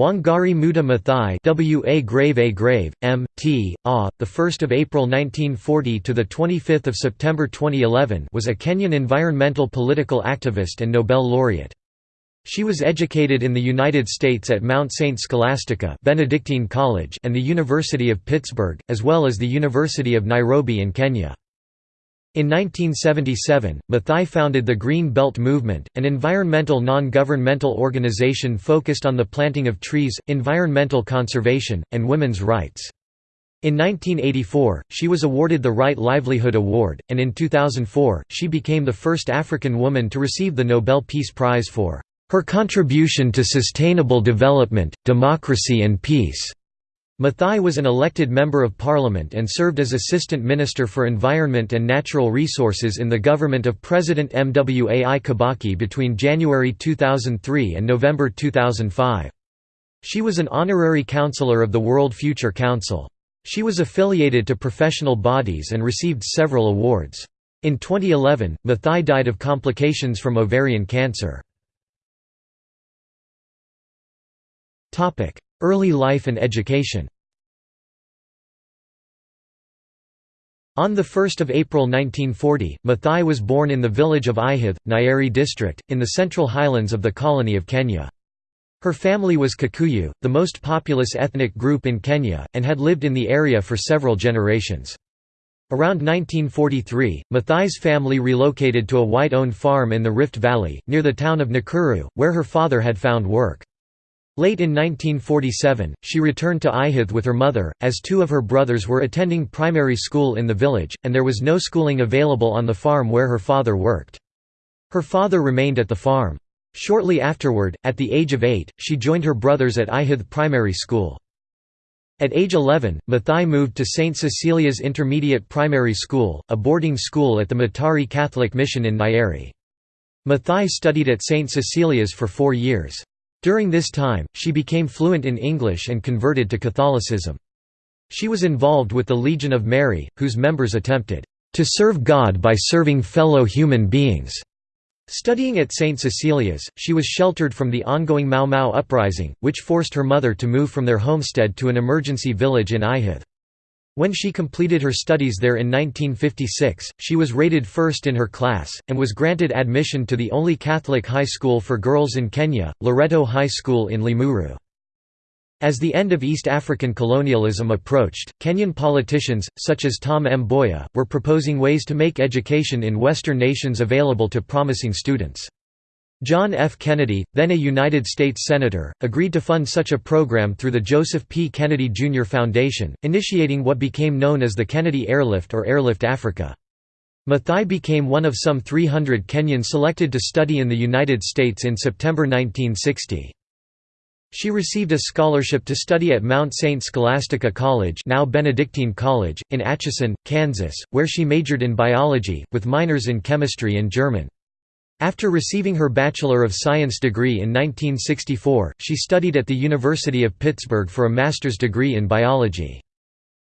Wangari Muda Maathai W.A. Grave A. Grave, M. T. A. 1 April 1940 – to 25 September 2011 was a Kenyan environmental political activist and Nobel laureate. She was educated in the United States at Mount St. Scholastica Benedictine College and the University of Pittsburgh, as well as the University of Nairobi in Kenya. In 1977, Mathai founded the Green Belt Movement, an environmental non-governmental organization focused on the planting of trees, environmental conservation, and women's rights. In 1984, she was awarded the Right Livelihood Award, and in 2004, she became the first African woman to receive the Nobel Peace Prize for her contribution to sustainable development, democracy and peace. Maathai was an elected Member of Parliament and served as Assistant Minister for Environment and Natural Resources in the government of President Mwai Kibaki between January 2003 and November 2005. She was an honorary councillor of the World Future Council. She was affiliated to professional bodies and received several awards. In 2011, Mathai died of complications from ovarian cancer. Early life and education On 1 April 1940, Mathai was born in the village of Ihithe, Nyeri district, in the central highlands of the colony of Kenya. Her family was Kikuyu, the most populous ethnic group in Kenya, and had lived in the area for several generations. Around 1943, Mathai's family relocated to a white-owned farm in the Rift Valley, near the town of Nakuru, where her father had found work. Late in 1947, she returned to Ihithe with her mother, as two of her brothers were attending primary school in the village, and there was no schooling available on the farm where her father worked. Her father remained at the farm. Shortly afterward, at the age of eight, she joined her brothers at Ihithe Primary School. At age 11, Mathai moved to St. Cecilia's Intermediate Primary School, a boarding school at the Mathari Catholic Mission in Nyeri. Mathai studied at St. Cecilia's for four years. During this time, she became fluent in English and converted to Catholicism. She was involved with the Legion of Mary, whose members attempted to serve God by serving fellow human beings. Studying at St. Cecilia's, she was sheltered from the ongoing Mau Mau uprising, which forced her mother to move from their homestead to an emergency village in Ihithe. When she completed her studies there in 1956, she was rated first in her class, and was granted admission to the only Catholic high school for girls in Kenya, Loreto High School in Limuru. As the end of East African colonialism approached, Kenyan politicians, such as Tom M. Mboya, were proposing ways to make education in Western nations available to promising students. John F. Kennedy, then a United States Senator, agreed to fund such a program through the Joseph P. Kennedy Jr. Foundation, initiating what became known as the Kennedy Airlift or Airlift Africa. Mathai became one of some 300 Kenyans selected to study in the United States in September 1960. She received a scholarship to study at Mount St. Scholastica College now Benedictine College, in Atchison, Kansas, where she majored in biology, with minors in chemistry and German. After receiving her Bachelor of Science degree in 1964, she studied at the University of Pittsburgh for a master's degree in biology.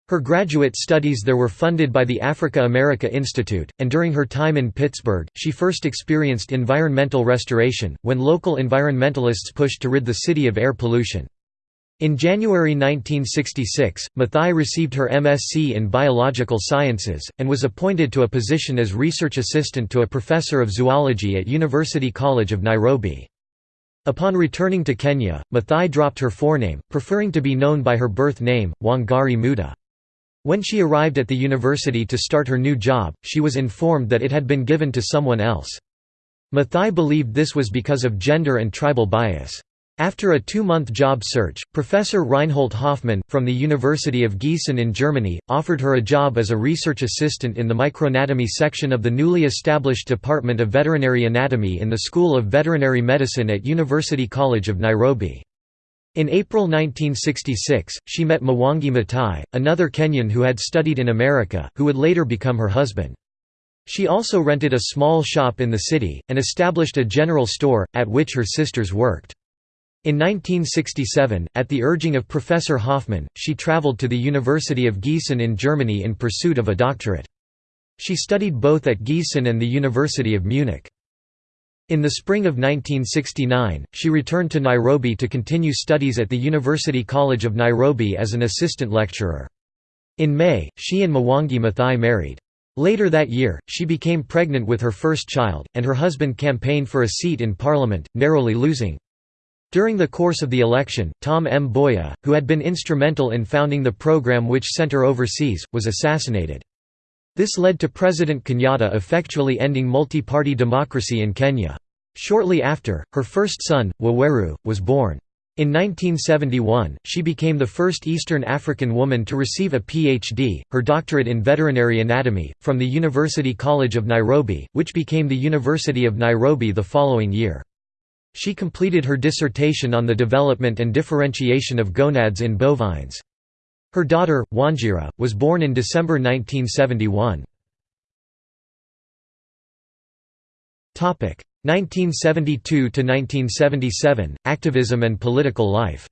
Her graduate studies there were funded by the Africa America Institute, and during her time in Pittsburgh, she first experienced environmental restoration, when local environmentalists pushed to rid the city of air pollution. In January 1966, Mathai received her MSc in Biological Sciences, and was appointed to a position as research assistant to a professor of zoology at University College of Nairobi. Upon returning to Kenya, Mathai dropped her forename, preferring to be known by her birth name, Wangari Muda. When she arrived at the university to start her new job, she was informed that it had been given to someone else. Mathai believed this was because of gender and tribal bias. After a two-month job search, Professor Reinhold Hoffmann, from the University of Gießen in Germany, offered her a job as a research assistant in the microanatomy section of the newly established Department of Veterinary Anatomy in the School of Veterinary Medicine at University College of Nairobi. In April 1966, she met Mwangi Maathai, another Kenyan who had studied in America, who would later become her husband. She also rented a small shop in the city, and established a general store, at which her sisters worked. In 1967, at the urging of Professor Hoffmann, she traveled to the University of Gießen in Germany in pursuit of a doctorate. She studied both at Gießen and the University of Munich. In the spring of 1969, she returned to Nairobi to continue studies at the University College of Nairobi as an assistant lecturer. In May, she and Mwangi Maathai married. Later that year, she became pregnant with her first child, and her husband campaigned for a seat in parliament, narrowly losing. During the course of the election, Tom Mboya, who had been instrumental in founding the program which center overseas, was assassinated. This led to President Kenyatta effectually ending multi-party democracy in Kenya. Shortly after, her first son, Waweru, was born. In 1971, she became the first Eastern African woman to receive a PhD, her doctorate in veterinary anatomy, from the University College of Nairobi, which became the University of Nairobi the following year. She completed her dissertation on the development and differentiation of gonads in bovines. Her daughter, Wanjira, was born in December 1971. 1972–1977, activism and political life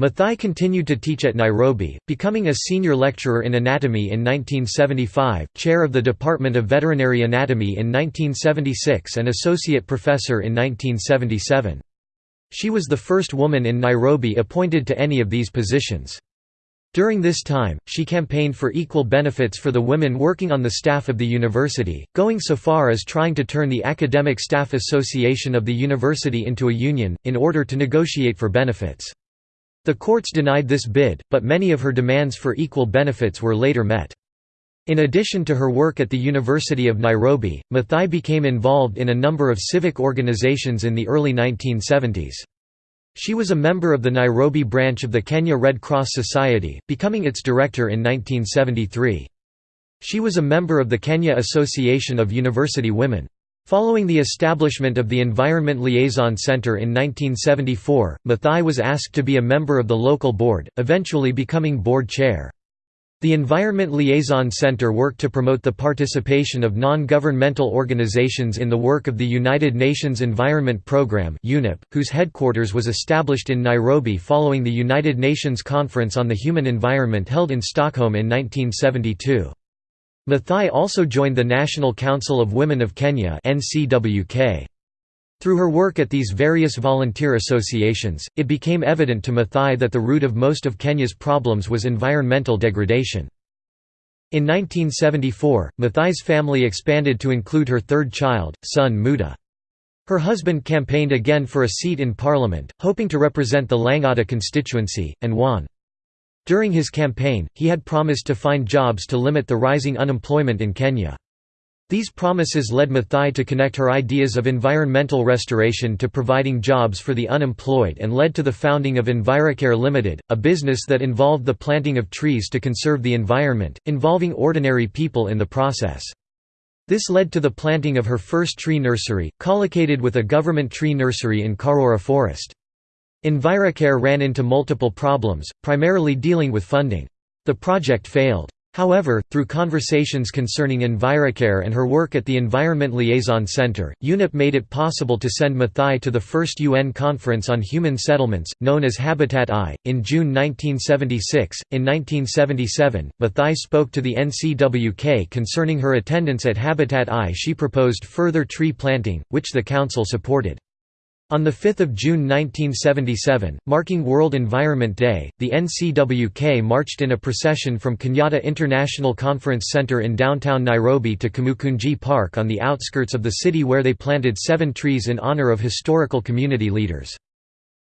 Maathai continued to teach at Nairobi, becoming a senior lecturer in anatomy in 1975, chair of the Department of Veterinary Anatomy in 1976 and associate professor in 1977. She was the first woman in Nairobi appointed to any of these positions. During this time, she campaigned for equal benefits for the women working on the staff of the university, going so far as trying to turn the Academic Staff Association of the university into a union, in order to negotiate for benefits. The courts denied this bid, but many of her demands for equal benefits were later met. In addition to her work at the University of Nairobi, Mathai became involved in a number of civic organizations in the early 1970s. She was a member of the Nairobi branch of the Kenya Red Cross Society, becoming its director in 1973. She was a member of the Kenya Association of University Women. Following the establishment of the Environment Liaison Center in 1974, Mathai was asked to be a member of the local board, eventually becoming board chair. The Environment Liaison Center worked to promote the participation of non-governmental organizations in the work of the United Nations Environment Programme whose headquarters was established in Nairobi following the United Nations Conference on the Human Environment held in Stockholm in 1972. Maathai also joined the National Council of Women of Kenya Through her work at these various volunteer associations, it became evident to Mathai that the root of most of Kenya's problems was environmental degradation. In 1974, Mathai's family expanded to include her third child, son Muda. Her husband campaigned again for a seat in parliament, hoping to represent the Lang'ata constituency, and won. During his campaign, he had promised to find jobs to limit the rising unemployment in Kenya. These promises led Maathai to connect her ideas of environmental restoration to providing jobs for the unemployed and led to the founding of EnviroCare Limited, a business that involved the planting of trees to conserve the environment, involving ordinary people in the process. This led to the planting of her first tree nursery, collocated with a government tree nursery in Karura Forest. EnviroCare ran into multiple problems, primarily dealing with funding. The project failed. However, through conversations concerning EnviroCare and her work at the Environment Liaison Center, UNEP made it possible to send Mathai to the first UN Conference on Human Settlements, known as Habitat I, in June 1976. In 1977, Mathai spoke to the NCWK concerning her attendance at Habitat I. She proposed further tree planting, which the Council supported. On 5 June 1977, marking World Environment Day, the NCWK marched in a procession from Kenyatta International Conference Center in downtown Nairobi to Kamukunji Park on the outskirts of the city where they planted seven trees in honor of historical community leaders.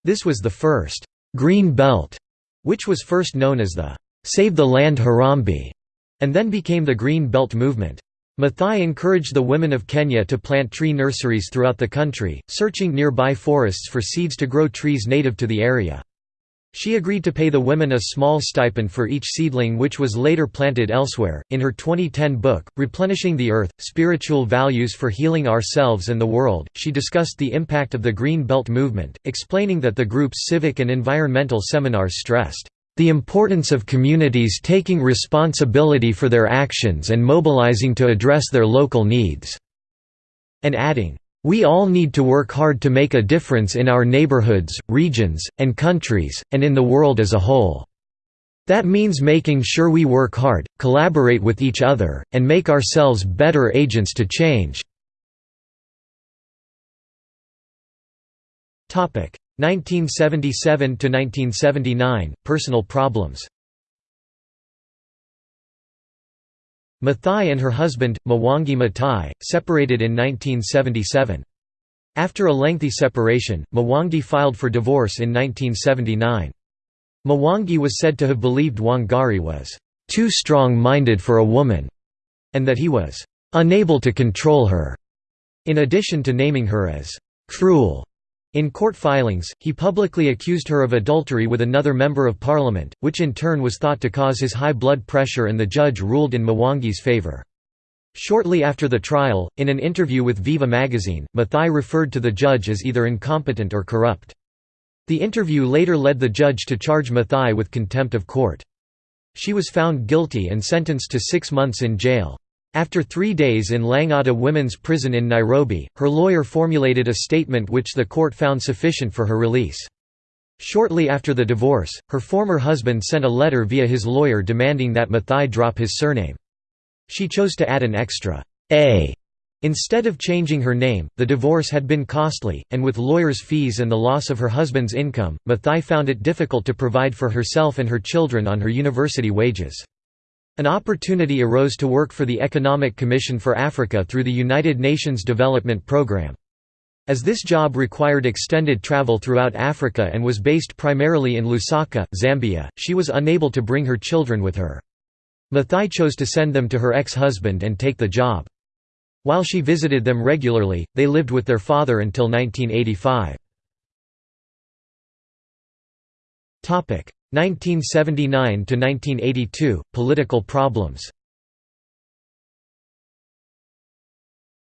This was the first «Green Belt», which was first known as the «Save the Land Harambee», and then became the Green Belt Movement. Maathai encouraged the women of Kenya to plant tree nurseries throughout the country, searching nearby forests for seeds to grow trees native to the area. She agreed to pay the women a small stipend for each seedling which was later planted elsewhere. In her 2010 book, Replenishing the Earth Spiritual Values for Healing Ourselves and the World, she discussed the impact of the Green Belt movement, explaining that the group's civic and environmental seminars stressed the importance of communities taking responsibility for their actions and mobilizing to address their local needs." And adding, "...we all need to work hard to make a difference in our neighborhoods, regions, and countries, and in the world as a whole." That means making sure we work hard, collaborate with each other, and make ourselves better agents to change." 1977–1979, personal problems Mathai and her husband, Mwangi Mathai, separated in 1977. After a lengthy separation, Mwangi filed for divorce in 1979. Mwangi was said to have believed Wangari was too strong-minded for a woman, and that he was unable to control her, in addition to naming her as cruel. In court filings, he publicly accused her of adultery with another member of parliament, which in turn was thought to cause his high blood pressure and the judge ruled in Mwangi's favour. Shortly after the trial, in an interview with Viva magazine, Mathai referred to the judge as either incompetent or corrupt. The interview later led the judge to charge Mathai with contempt of court. She was found guilty and sentenced to six months in jail. After three days in Lang'ata Women's Prison in Nairobi, her lawyer formulated a statement which the court found sufficient for her release. Shortly after the divorce, her former husband sent a letter via his lawyer demanding that Mathai drop his surname. She chose to add an extra A Instead of changing her name, the divorce had been costly, and with lawyers' fees and the loss of her husband's income, Mathai found it difficult to provide for herself and her children on her university wages. An opportunity arose to work for the Economic Commission for Africa through the United Nations Development Programme. As this job required extended travel throughout Africa and was based primarily in Lusaka, Zambia, she was unable to bring her children with her. Mathai chose to send them to her ex-husband and take the job. While she visited them regularly, they lived with their father until 1985. 1979–1982, political problems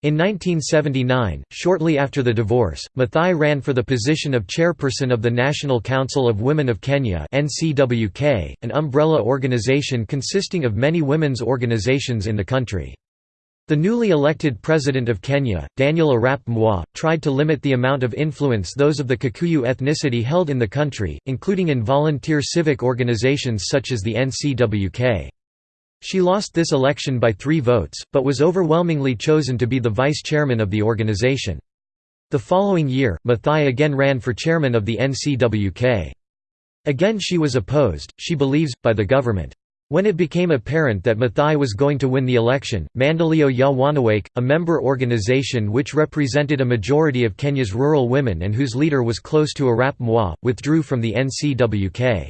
In 1979, shortly after the divorce, Mathai ran for the position of chairperson of the National Council of Women of Kenya an umbrella organization consisting of many women's organizations in the country. The newly elected president of Kenya, Daniel Arap Moi, tried to limit the amount of influence those of the Kikuyu ethnicity held in the country, including in volunteer civic organizations such as the NCWK. She lost this election by three votes, but was overwhelmingly chosen to be the vice chairman of the organization. The following year, Mathai again ran for chairman of the NCWK. Again she was opposed, she believes, by the government. When it became apparent that Mathai was going to win the election, Maendeleo ya Wanawake, a member organization which represented a majority of Kenya's rural women and whose leader was close to Arap Moi, withdrew from the NCWK.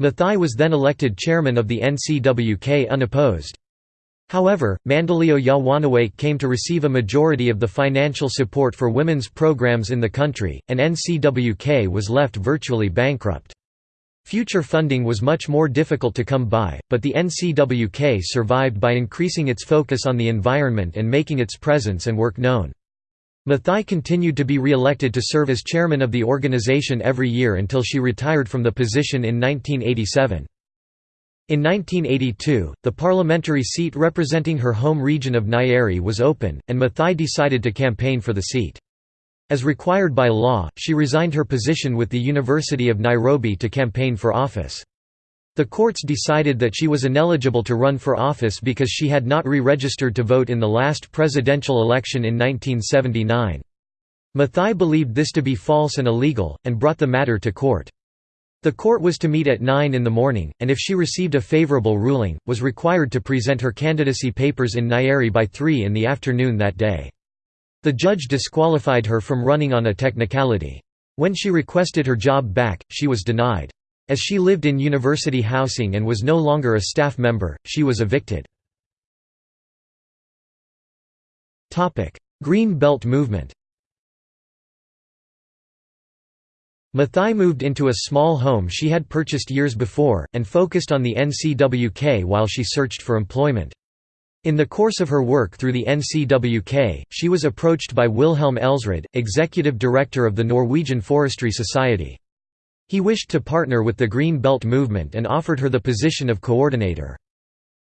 Mathai was then elected chairman of the NCWK unopposed. However, Maendeleo ya Wanawake came to receive a majority of the financial support for women's programs in the country, and NCWK was left virtually bankrupt. Future funding was much more difficult to come by, but the NCWK survived by increasing its focus on the environment and making its presence and work known. Mathai continued to be re-elected to serve as chairman of the organization every year until she retired from the position in 1987. In 1982, the parliamentary seat representing her home region of Nyeri was open, and Mathai decided to campaign for the seat. As required by law, she resigned her position with the University of Nairobi to campaign for office. The courts decided that she was ineligible to run for office because she had not re-registered to vote in the last presidential election in 1979. Mathai believed this to be false and illegal, and brought the matter to court. The court was to meet at 9 in the morning, and if she received a favorable ruling, was required to present her candidacy papers in Nyeri by 3 in the afternoon that day. The judge disqualified her from running on a technicality. When she requested her job back, she was denied. As she lived in university housing and was no longer a staff member, she was evicted. Green Belt movement Mathai moved into a small home she had purchased years before, and focused on the NCWK while she searched for employment. In the course of her work through the NCWK, she was approached by Wilhelm Elsrud, executive director of the Norwegian Forestry Society. He wished to partner with the Green Belt movement and offered her the position of coordinator.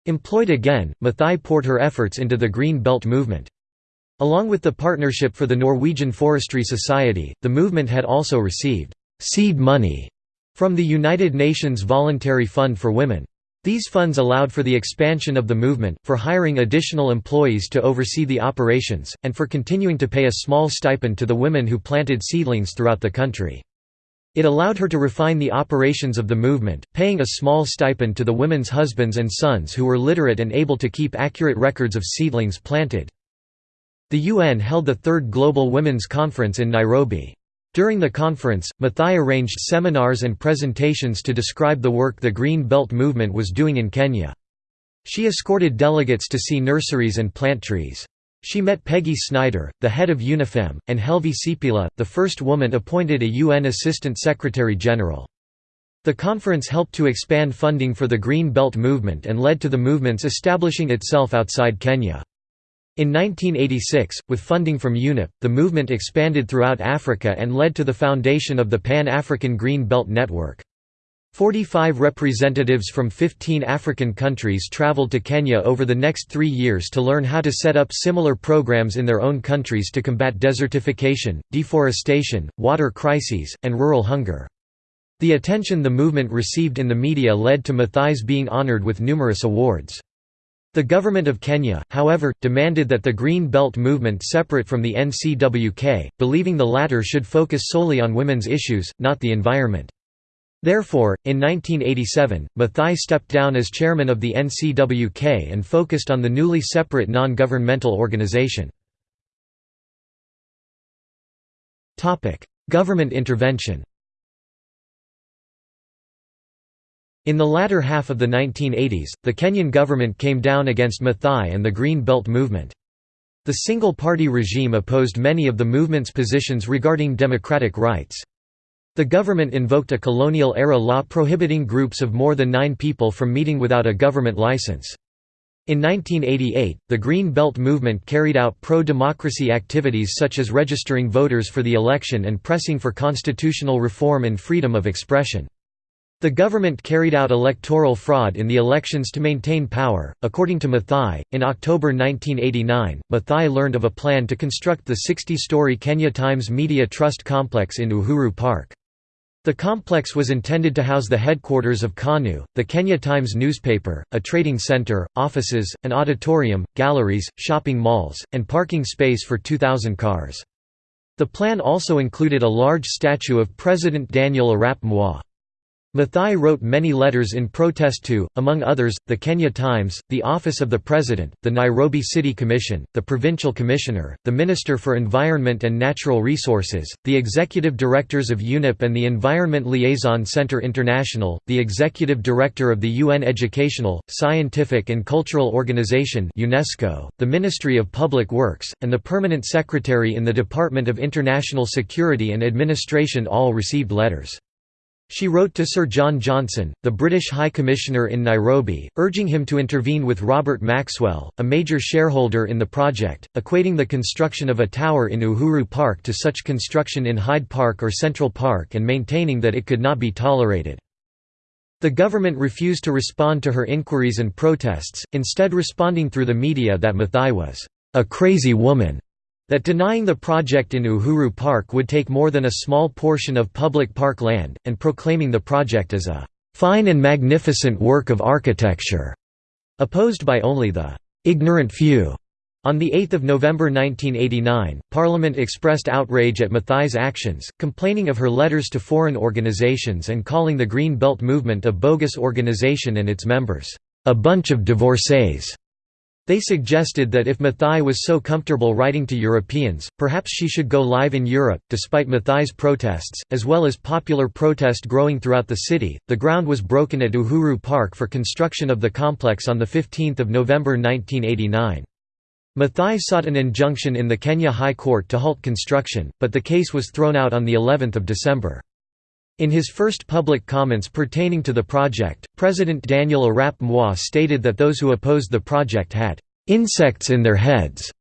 Employed again, Mathai poured her efforts into the Green Belt movement. Along with the Partnership for the Norwegian Forestry Society, the movement had also received «seed money» from the United Nations Voluntary Fund for Women. These funds allowed for the expansion of the movement, for hiring additional employees to oversee the operations, and for continuing to pay a small stipend to the women who planted seedlings throughout the country. It allowed her to refine the operations of the movement, paying a small stipend to the women's husbands and sons who were literate and able to keep accurate records of seedlings planted. The UN held the Third Global Women's Conference in Nairobi. During the conference, Mathai arranged seminars and presentations to describe the work the Green Belt movement was doing in Kenya. She escorted delegates to see nurseries and plant trees. She met Peggy Snyder, the head of UNIFEM, and Helvi Sipilä, the first woman appointed a UN Assistant Secretary General. The conference helped to expand funding for the Green Belt movement and led to the movement's establishing itself outside Kenya. In 1986, with funding from UNEP, the movement expanded throughout Africa and led to the foundation of the Pan-African Green Belt Network. 45 representatives from 15 African countries traveled to Kenya over the next three years to learn how to set up similar programs in their own countries to combat desertification, deforestation, water crises, and rural hunger. The attention the movement received in the media led to Maathai's being honored with numerous awards. The government of Kenya, however, demanded that the Green Belt movement separate from the NCWK, believing the latter should focus solely on women's issues, not the environment. Therefore, in 1987, Mathai stepped down as chairman of the NCWK and focused on the newly separate non-governmental organization. Government intervention In the latter half of the 1980s, the Kenyan government came down against Maathai and the Green Belt movement. The single-party regime opposed many of the movement's positions regarding democratic rights. The government invoked a colonial-era law prohibiting groups of more than nine people from meeting without a government license. In 1988, the Green Belt movement carried out pro-democracy activities such as registering voters for the election and pressing for constitutional reform and freedom of expression. The government carried out electoral fraud in the elections to maintain power. According to Mathai, in October 1989, Mathai learned of a plan to construct the 60 story Kenya Times Media Trust complex in Uhuru Park. The complex was intended to house the headquarters of KANU, the Kenya Times newspaper, a trading center, offices, an auditorium, galleries, shopping malls, and parking space for 2,000 cars. The plan also included a large statue of President Daniel Arap Moi. Maathai wrote many letters in protest to, among others, the Kenya Times, the Office of the President, the Nairobi City Commission, the Provincial Commissioner, the Minister for Environment and Natural Resources, the Executive Directors of UNEP and the Environment Liaison Centre International, the Executive Director of the UN Educational, Scientific and Cultural Organization UNESCO, the Ministry of Public Works, and the Permanent Secretary in the Department of International Security and Administration all received letters. She wrote to Sir John Johnson, the British High Commissioner in Nairobi, urging him to intervene with Robert Maxwell, a major shareholder in the project, equating the construction of a tower in Uhuru Park to such construction in Hyde Park or Central Park and maintaining that it could not be tolerated. The government refused to respond to her inquiries and protests, instead responding through the media that Mathai was a crazy woman that denying the project in Uhuru Park would take more than a small portion of public park land, and proclaiming the project as a "...fine and magnificent work of architecture", opposed by only the "...ignorant few". On 8 November 1989, Parliament expressed outrage at Mathai's actions, complaining of her letters to foreign organizations and calling the Green Belt movement a bogus organization and its members, "...a bunch of divorcees." They suggested that if Mathai was so comfortable writing to Europeans, perhaps she should go live in Europe. Despite Mathai's protests, as well as popular protest growing throughout the city, the ground was broken at Uhuru Park for construction of the complex on 15 November 1989. Mathai sought an injunction in the Kenya High Court to halt construction, but the case was thrown out on of December. In his first public comments pertaining to the project, President Daniel Arap Moi stated that those who opposed the project had "...insects in their heads."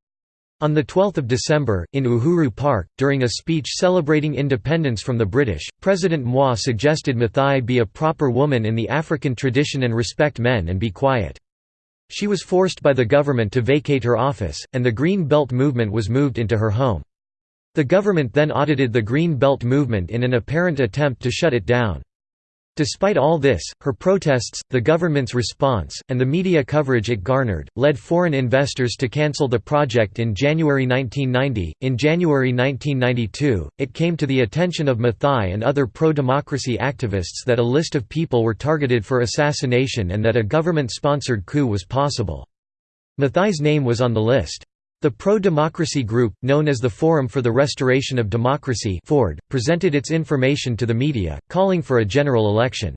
On 12 December, in Uhuru Park, during a speech celebrating independence from the British, President Moi suggested Mathai be a proper woman in the African tradition and respect men and be quiet. She was forced by the government to vacate her office, and the Green Belt movement was moved into her home. The government then audited the Green Belt movement in an apparent attempt to shut it down. Despite all this, her protests, the government's response, and the media coverage it garnered, led foreign investors to cancel the project in January 1990. In January 1992, it came to the attention of Mathai and other pro democracy activists that a list of people were targeted for assassination and that a government sponsored coup was possible. Mathai's name was on the list. The pro-democracy group, known as the Forum for the Restoration of Democracy FORD, presented its information to the media, calling for a general election.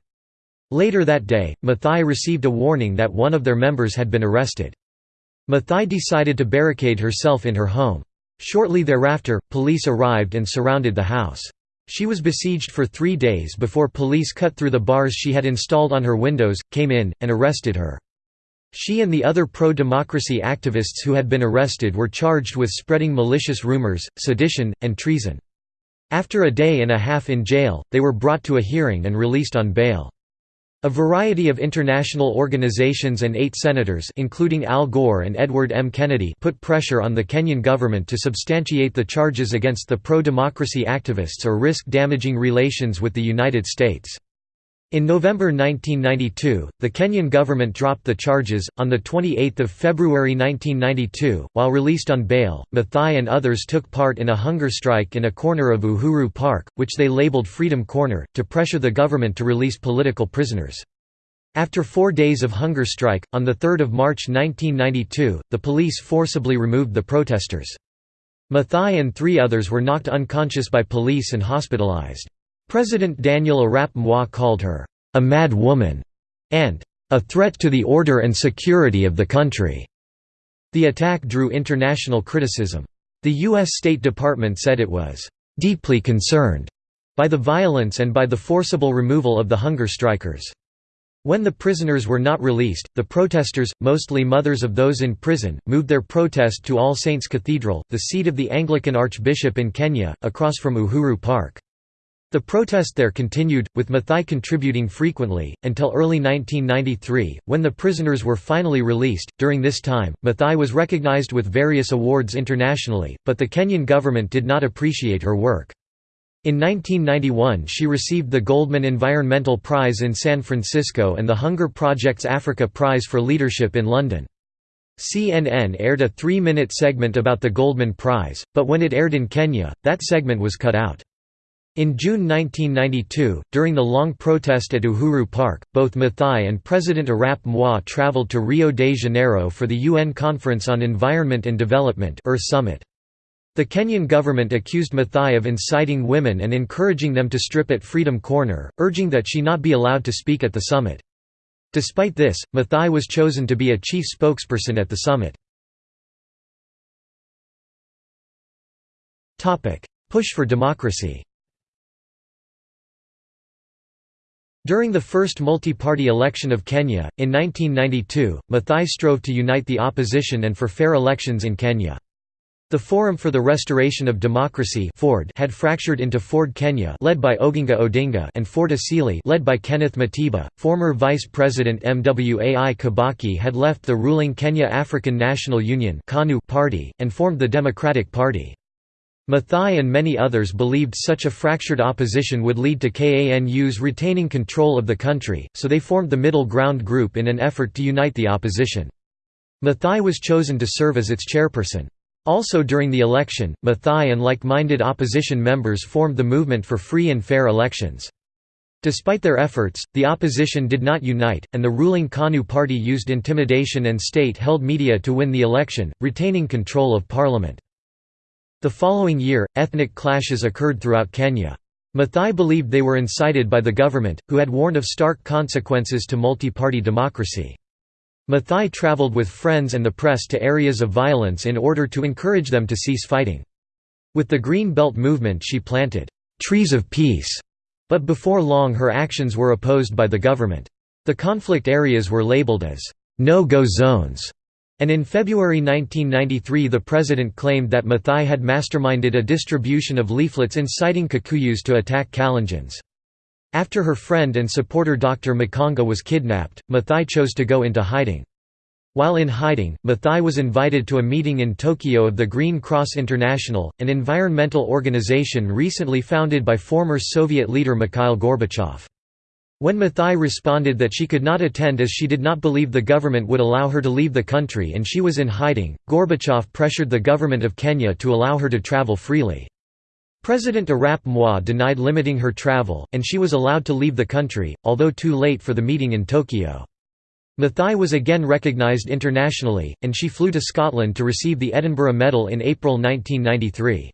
Later that day, Mathai received a warning that one of their members had been arrested. Mathai decided to barricade herself in her home. Shortly thereafter, police arrived and surrounded the house. She was besieged for three days before police cut through the bars she had installed on her windows, came in, and arrested her. She and the other pro-democracy activists who had been arrested were charged with spreading malicious rumors, sedition, and treason. After a day and a half in jail, they were brought to a hearing and released on bail. A variety of international organizations and eight senators including Al Gore and Edward M. Kennedy put pressure on the Kenyan government to substantiate the charges against the pro-democracy activists or risk damaging relations with the United States. In November 1992, the Kenyan government dropped the charges. On the 28th of February 1992, while released on bail, Mathai and others took part in a hunger strike in a corner of Uhuru Park, which they labeled Freedom Corner, to pressure the government to release political prisoners. After four days of hunger strike, on 3 March 1992, the police forcibly removed the protesters. Mathai and three others were knocked unconscious by police and hospitalized. President Daniel Arap Moi called her, "...a mad woman", and "...a threat to the order and security of the country." The attack drew international criticism. The U.S. State Department said it was, "...deeply concerned," by the violence and by the forcible removal of the hunger strikers. When the prisoners were not released, the protesters, mostly mothers of those in prison, moved their protest to All Saints Cathedral, the seat of the Anglican Archbishop in Kenya, across from Uhuru Park. The protest there continued, with Mathai contributing frequently, until early 1993, when the prisoners were finally released. During this time, Mathai was recognized with various awards internationally, but the Kenyan government did not appreciate her work. In 1991 she received the Goldman Environmental Prize in San Francisco and the Hunger Project's Africa Prize for Leadership in London. CNN aired a three-minute segment about the Goldman Prize, but when it aired in Kenya, that segment was cut out. In June 1992, during the long protest at Uhuru Park, both Mathai and President Arap Moi traveled to Rio de Janeiro for the UN Conference on Environment and Development Summit. The Kenyan government accused Mathai of inciting women and encouraging them to strip at Freedom Corner, urging that she not be allowed to speak at the summit. Despite this, Mathai was chosen to be a chief spokesperson at the summit. Push for democracy During the first multi-party election of Kenya, in 1992, Mathai strove to unite the opposition and for fair elections in Kenya. The Forum for the Restoration of Democracy (FORD) had fractured into Ford Kenya, led by Oginga Odinga, and Ford Asili, led by Kenneth Matiba. Former Vice President Mwai Kibaki had left the ruling Kenya African National Union party and formed the Democratic Party. Mathai and many others believed such a fractured opposition would lead to KANU's retaining control of the country, so they formed the Middle Ground Group in an effort to unite the opposition. Mathai was chosen to serve as its chairperson. Also during the election, Mathai and like-minded opposition members formed the Movement for Free and Fair Elections. Despite their efforts, the opposition did not unite, and the ruling KANU party used intimidation and state-held media to win the election, retaining control of parliament. The following year, ethnic clashes occurred throughout Kenya. Mathai believed they were incited by the government, who had warned of stark consequences to multi-party democracy. Mathai travelled with friends and the press to areas of violence in order to encourage them to cease fighting. With the Green Belt movement she planted, "'trees of peace' but before long her actions were opposed by the government. The conflict areas were labeled as no-go zones and in February 1993 the president claimed that Mathai had masterminded a distribution of leaflets inciting Kikuyus to attack Kalenjins. After her friend and supporter Dr. Makanga was kidnapped, Mathai chose to go into hiding. While in hiding, Mathai was invited to a meeting in Tokyo of the Green Cross International, an environmental organization recently founded by former Soviet leader Mikhail Gorbachev. When Mathai responded that she could not attend as she did not believe the government would allow her to leave the country and she was in hiding, Gorbachev pressured the government of Kenya to allow her to travel freely. President Arap Moi denied limiting her travel, and she was allowed to leave the country, although too late for the meeting in Tokyo. Mathai was again recognised internationally, and she flew to Scotland to receive the Edinburgh Medal in April 1993.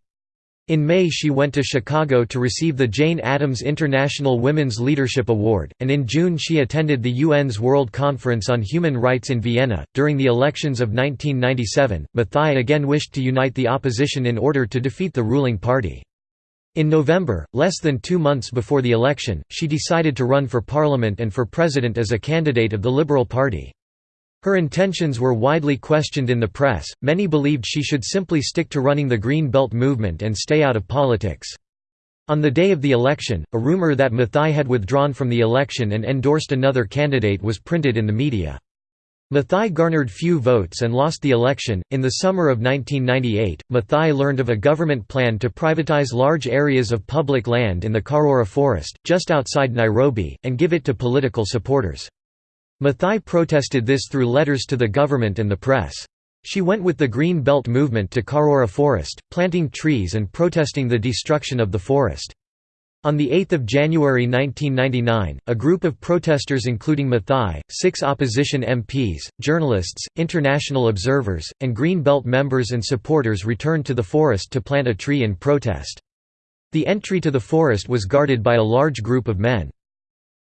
In May she went to Chicago to receive the Jane Addams International Women's Leadership Award, and in June she attended the UN's World Conference on Human Rights in Vienna. During the elections of 1997, Mathai again wished to unite the opposition in order to defeat the ruling party. In November, less than two months before the election, she decided to run for parliament and for president as a candidate of the Liberal Party. Her intentions were widely questioned in the press, many believed she should simply stick to running the Green Belt movement and stay out of politics. On the day of the election, a rumor that Mathai had withdrawn from the election and endorsed another candidate was printed in the media. Mathai garnered few votes and lost the election. In the summer of 1998, Mathai learned of a government plan to privatize large areas of public land in the Karura forest, just outside Nairobi, and give it to political supporters. Mathai protested this through letters to the government and the press. She went with the Green Belt movement to Karura Forest, planting trees and protesting the destruction of the forest. On 8 January 1999, a group of protesters including Mathai, six opposition MPs, journalists, international observers, and Green Belt members and supporters returned to the forest to plant a tree in protest. The entry to the forest was guarded by a large group of men.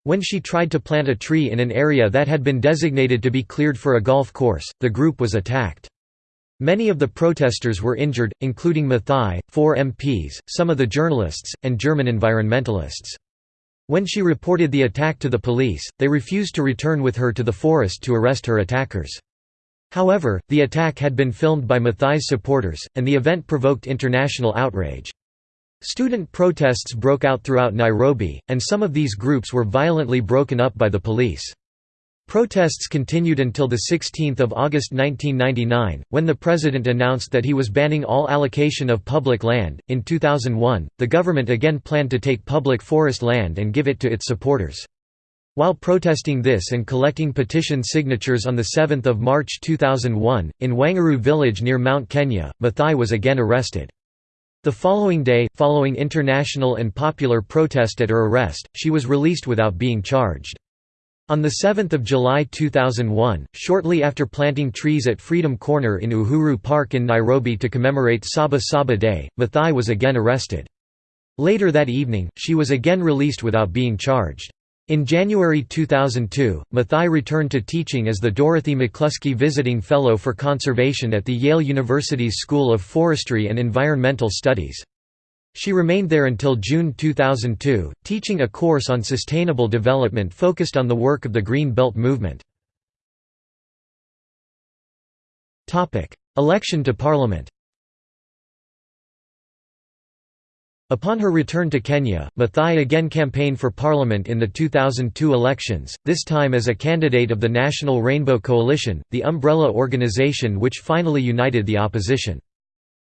When she tried to plant a tree in an area that had been designated to be cleared for a golf course, the group was attacked. Many of the protesters were injured, including Mathai, four MPs, some of the journalists, and German environmentalists. When she reported the attack to the police, they refused to return with her to the forest to arrest her attackers. However, the attack had been filmed by Mathai's supporters, and the event provoked international outrage. Student protests broke out throughout Nairobi, and some of these groups were violently broken up by the police. Protests continued until 16 August 1999, when the president announced that he was banning all allocation of public land. In 2001, the government again planned to take public forest land and give it to its supporters. While protesting this and collecting petition signatures on 7 March 2001, in Wang'uru village near Mount Kenya, Mathai was again arrested. The following day, following international and popular protest at her arrest, she was released without being charged. On 7 July 2001, shortly after planting trees at Freedom Corner in Uhuru Park in Nairobi to commemorate Saba Saba Day, Mathai was again arrested. Later that evening, she was again released without being charged. In January 2002, Mathai returned to teaching as the Dorothy McCluskey Visiting Fellow for Conservation at the Yale University's School of Forestry and Environmental Studies. She remained there until June 2002, teaching a course on sustainable development focused on the work of the Green Belt movement. Election to Parliament Upon her return to Kenya, Mathai again campaigned for parliament in the 2002 elections, this time as a candidate of the National Rainbow Coalition, the umbrella organization which finally united the opposition.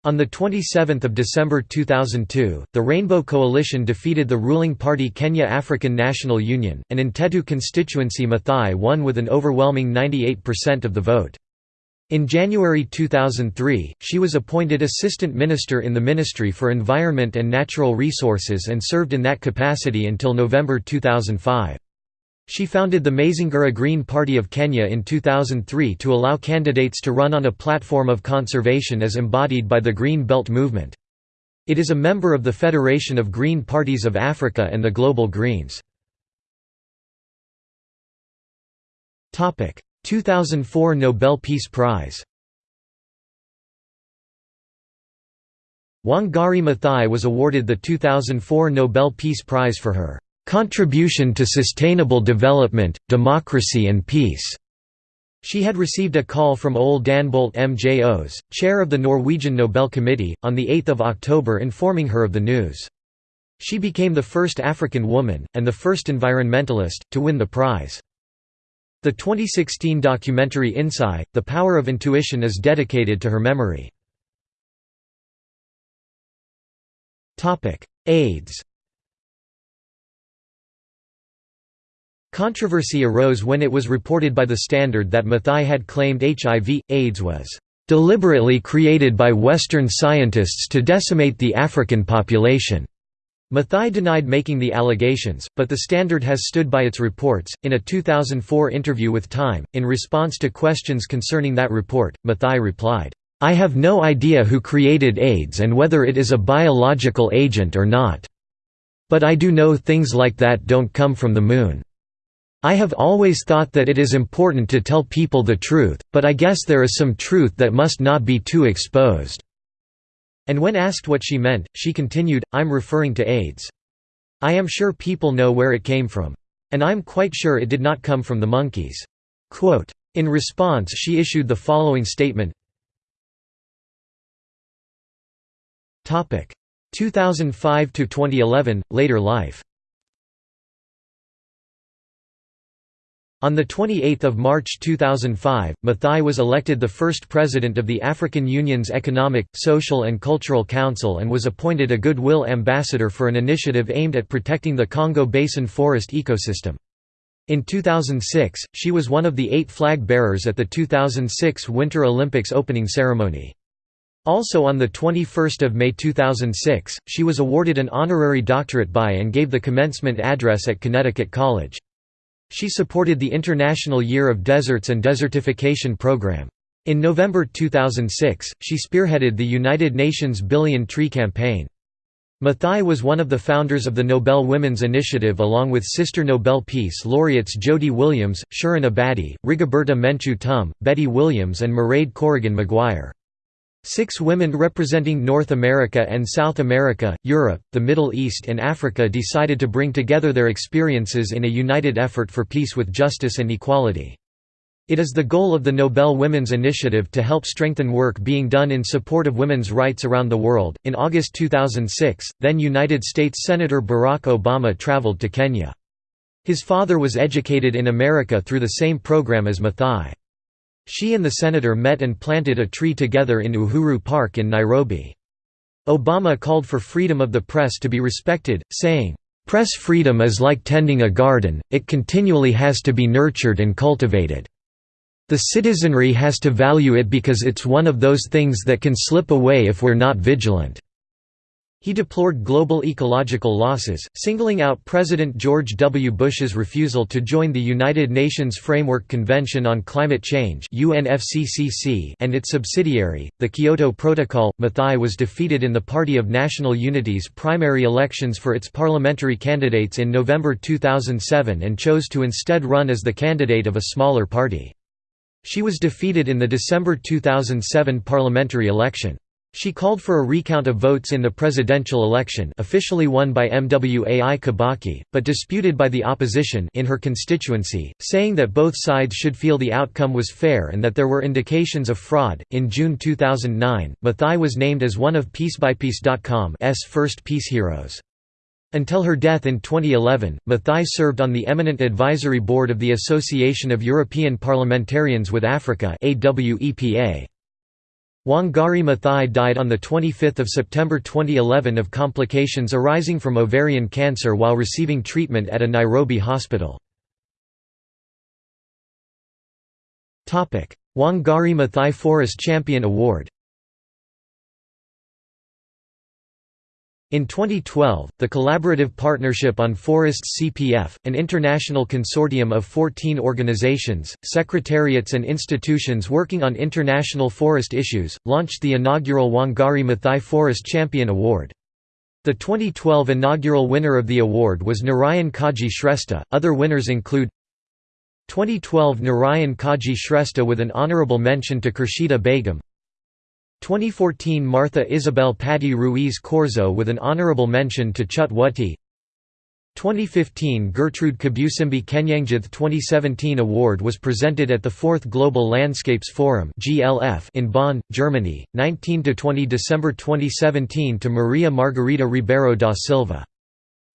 On 27 December 2002, the Rainbow Coalition defeated the ruling party Kenya African National Union, and in Tetu constituency Mathai won with an overwhelming 98% of the vote. In January 2003, she was appointed Assistant Minister in the Ministry for Environment and Natural Resources and served in that capacity until November 2005. She founded the Mazingira Green Party of Kenya in 2003 to allow candidates to run on a platform of conservation as embodied by the Green Belt movement. It is a member of the Federation of Green Parties of Africa and the Global Greens. 2004 Nobel Peace Prize Wangari Maathai was awarded the 2004 Nobel Peace Prize for her "...contribution to sustainable development, democracy and peace." She had received a call from Ole Danbolt Mjøs, chair of the Norwegian Nobel Committee, on 8 October informing her of the news. She became the first African woman, and the first environmentalist, to win the prize. The 2016 documentary InnSaei, The Power of Intuition is dedicated to her memory. AIDS Controversy arose when it was reported by the Standard that Mathai had claimed HIV, AIDS was "...deliberately created by Western scientists to decimate the African population." Maathai denied making the allegations, but the Standard has stood by its reports. In a 2004 interview with Time, in response to questions concerning that report, Maathai replied, I have no idea who created AIDS and whether it is a biological agent or not. But I do know things like that don't come from the moon. I have always thought that it is important to tell people the truth, but I guess there is some truth that must not be too exposed." And when asked what she meant, she continued, I'm referring to AIDS. I am sure people know where it came from. And I'm quite sure it did not come from the monkeys." Quote, in response she issued the following statement 2005–2011, later life On 28 March 2005, Maathai was elected the first president of the African Union's Economic, Social and Cultural Council and was appointed a Goodwill Ambassador for an initiative aimed at protecting the Congo Basin forest ecosystem. In 2006, she was one of the eight flag bearers at the 2006 Winter Olympics opening ceremony. Also on 21 May 2006, she was awarded an honorary doctorate by and gave the commencement address at Connecticut College. She supported the International Year of Deserts and Desertification program. In November 2006, she spearheaded the United Nations Billion Tree Campaign. Maathai was one of the founders of the Nobel Women's Initiative along with sister Nobel Peace laureates Jody Williams, Shirin Ebadi, Rigoberta Menchú Tum, Betty Williams and Mairead Corrigan Maguire. Six women representing North America and South America, Europe, the Middle East and Africa decided to bring together their experiences in a united effort for peace with justice and equality. It is the goal of the Nobel Women's Initiative to help strengthen work being done in support of women's rights around the world. In August 2006, then United States Senator Barack Obama traveled to Kenya. His father was educated in America through the same program as Maathai. She and the senator met and planted a tree together in Uhuru Park in Nairobi. Obama called for freedom of the press to be respected, saying, "...press freedom is like tending a garden, it continually has to be nurtured and cultivated. The citizenry has to value it because it's one of those things that can slip away if we're not vigilant." He deplored global ecological losses, singling out President George W. Bush's refusal to join the United Nations Framework Convention on Climate Change and its subsidiary, the Kyoto Protocol. Maathai was defeated in the Party of National Unity's primary elections for its parliamentary candidates in November 2007 and chose to instead run as the candidate of a smaller party. She was defeated in the December 2007 parliamentary election. She called for a recount of votes in the presidential election officially won by Mwai Kibaki, but disputed by the opposition in her constituency, saying that both sides should feel the outcome was fair and that there were indications of fraud. In June 2009, Maathai was named as one of PeaceByPeace.com's first peace heroes. Until her death in 2011, Maathai served on the eminent advisory board of the Association of European Parliamentarians with Africa AWEPA. Wangari Maathai died on 25 September 2011 of complications arising from ovarian cancer while receiving treatment at a Nairobi hospital. Wangari Maathai Forest Champion Award In 2012, the Collaborative Partnership on Forests CPF, an international consortium of 14 organizations, secretariats and institutions working on international forest issues, launched the inaugural Wangari Maathai Forest Champion Award. The 2012 inaugural winner of the award was Narayan Kaji Shrestha. Other winners include 2012 Narayan Kaji Shrestha with an honorable mention to Khurshida Begum 2014 Martha Isabel Patti Ruiz Corzo with an honorable mention to Chut Wutty. 2015 Gertrude Kabusimbi Kenyangjuth 2017 award was presented at the 4th Global Landscapes Forum in Bonn, Germany, 19–20 December 2017 to Maria Margarida Ribeiro da Silva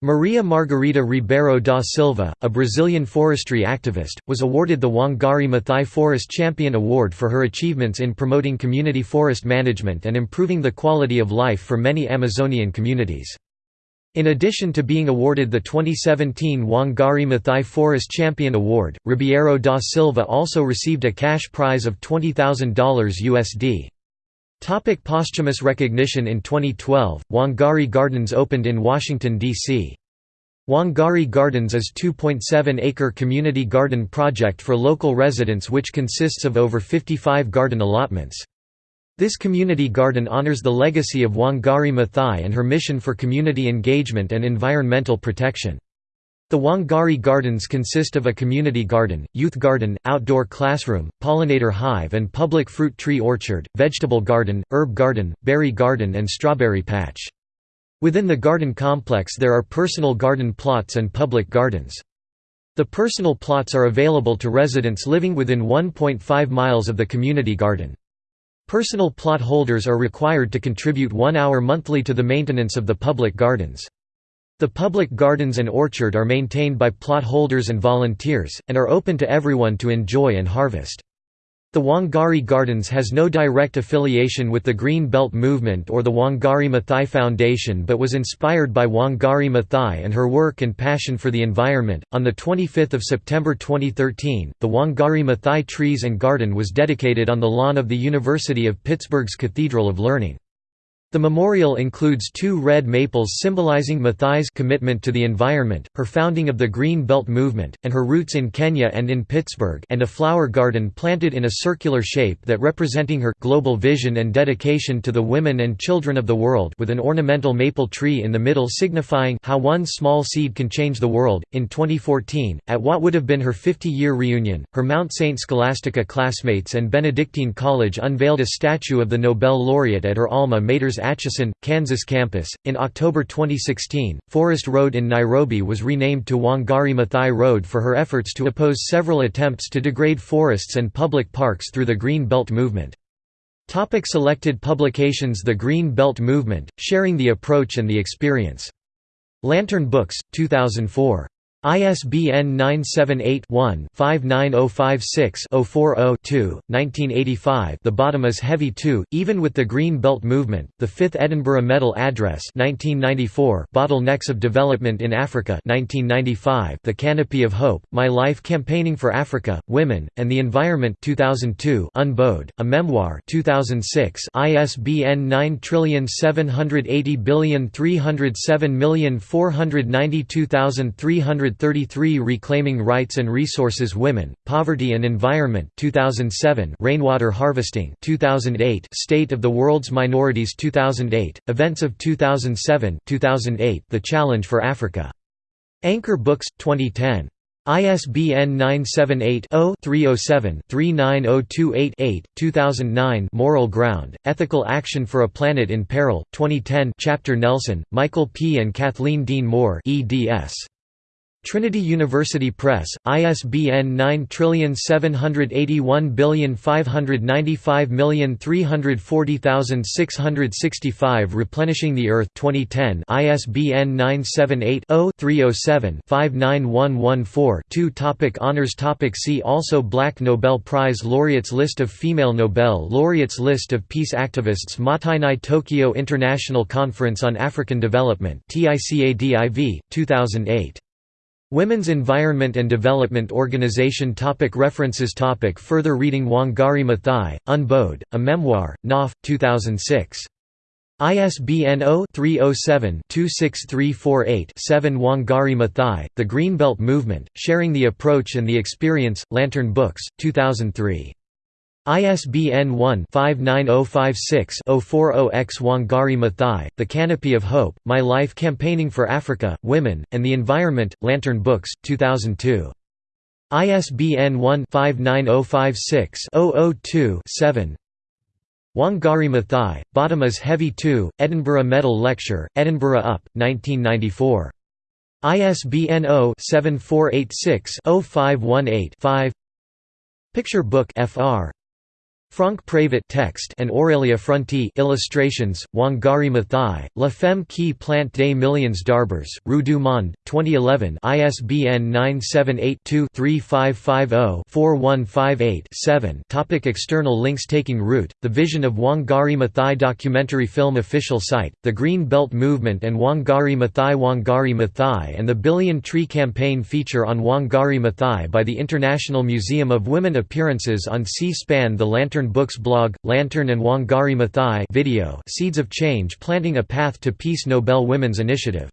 Maria Margarida Ribeiro da Silva, a Brazilian forestry activist, was awarded the Wangari Maathai Forest Champion Award for her achievements in promoting community forest management and improving the quality of life for many Amazonian communities. In addition to being awarded the 2017 Wangari Maathai Forest Champion Award, Ribeiro da Silva also received a cash prize of $20,000 USD. Topic posthumous recognition In 2012, Wangari Gardens opened in Washington, D.C. Wangari Gardens is 2.7-acre community garden project for local residents which consists of over 55 garden allotments. This community garden honors the legacy of Wangari Maathai and her mission for community engagement and environmental protection. The Wangari Gardens consist of a community garden, youth garden, outdoor classroom, pollinator hive and public fruit tree orchard, vegetable garden, herb garden, berry garden and strawberry patch. Within the garden complex there are personal garden plots and public gardens. The personal plots are available to residents living within 1.5 miles of the community garden. Personal plot holders are required to contribute one hour monthly to the maintenance of the public gardens. The public gardens and orchard are maintained by plot holders and volunteers, and are open to everyone to enjoy and harvest. The Wangari Gardens has no direct affiliation with the Green Belt Movement or the Wangari Maathai Foundation but was inspired by Wangari Maathai and her work and passion for the environment. On the 25th of September 2013, the Wangari Maathai Trees and Garden was dedicated on the lawn of the University of Pittsburgh's Cathedral of Learning. The memorial includes two red maples symbolizing Maathai's commitment to the environment, her founding of the Green Belt Movement, and her roots in Kenya and in Pittsburgh and a flower garden planted in a circular shape that representing her global vision and dedication to the women and children of the world with an ornamental maple tree in the middle signifying how one small seed can change the world. In 2014, at what would have been her 50-year reunion, her Mount St. Scholastica classmates and Benedictine College unveiled a statue of the Nobel laureate at her alma mater's Atchison, Kansas campus. In October 2016, Forest Road in Nairobi was renamed to Wangari Maathai Road for her efforts to oppose several attempts to degrade forests and public parks through the Green Belt movement. Topic selected publications The Green Belt Movement, Sharing the Approach and the Experience. Lantern Books, 2004. ISBN 978-1-59056-040-2, 1985 The Bottom is Heavy Too, Even with the Green Belt Movement, the 5th Edinburgh Medal Address 1994 Bottlenecks of Development in Africa 1995 The Canopy of Hope, My Life Campaigning for Africa, Women, and the Environment 2002 Unbowed, A Memoir 2006 ISBN 9780307492300 133 Reclaiming Rights and Resources Women, Poverty and Environment 2007 Rainwater Harvesting 2008 State of the World's Minorities 2008 Events of 2007 2008 The Challenge for Africa. Anchor Books 2010 ISBN 978-0-307-39028-8, 2009 Moral Ground, Ethical Action for a Planet in Peril, 2010 Chapter Nelson, Michael P. and Kathleen Dean Moore eds. Trinity University Press, ISBN 9781595340665 Replenishing the Earth 2010 ISBN 978-0-307-59114-2 Topic Honours Topic See also Black Nobel Prize laureates List of female Nobel laureates List of peace activists Mottainai Tokyo International Conference on African Development TICADIV, 2008 Women's Environment and Development Organization topic References topic Further reading Wangari Maathai, Unbowed, A Memoir, Knopf, 2006. ISBN 0-307-26348-7 Wangari Maathai, The Greenbelt Movement, Sharing the Approach and the Experience, Lantern Books, 2003. ISBN 1-59056-040-X Wangari Maathai, The Canopy of Hope, My Life Campaigning for Africa, Women, and the Environment, Lantern Books, 2002. ISBN 1-59056-002-7 Wangari Maathai, Bottom is Heavy Too, Edinburgh Medal Lecture, Edinburgh UP, 1994. ISBN 0-7486-0518-5 Picture Book Fr. Franck Prévost text and Aurélia Fronti illustrations, Wangari Maathai, La Femme qui plante des millions d'arbres, Rue du Monde, 2011 ISBN 978-2-3550-4158-7 Topic External links Taking root, The Vision of Wangari Maathai Documentary film Official site, The Green Belt Movement and Wangari Maathai Wangari Maathai and the Billion Tree Campaign feature on Wangari Maathai by the International Museum of Women Appearances on C-SPAN The Lantern Books blog, Lantern and Wangari Maathai video Seeds of Change Planting a Path to Peace Nobel Women's Initiative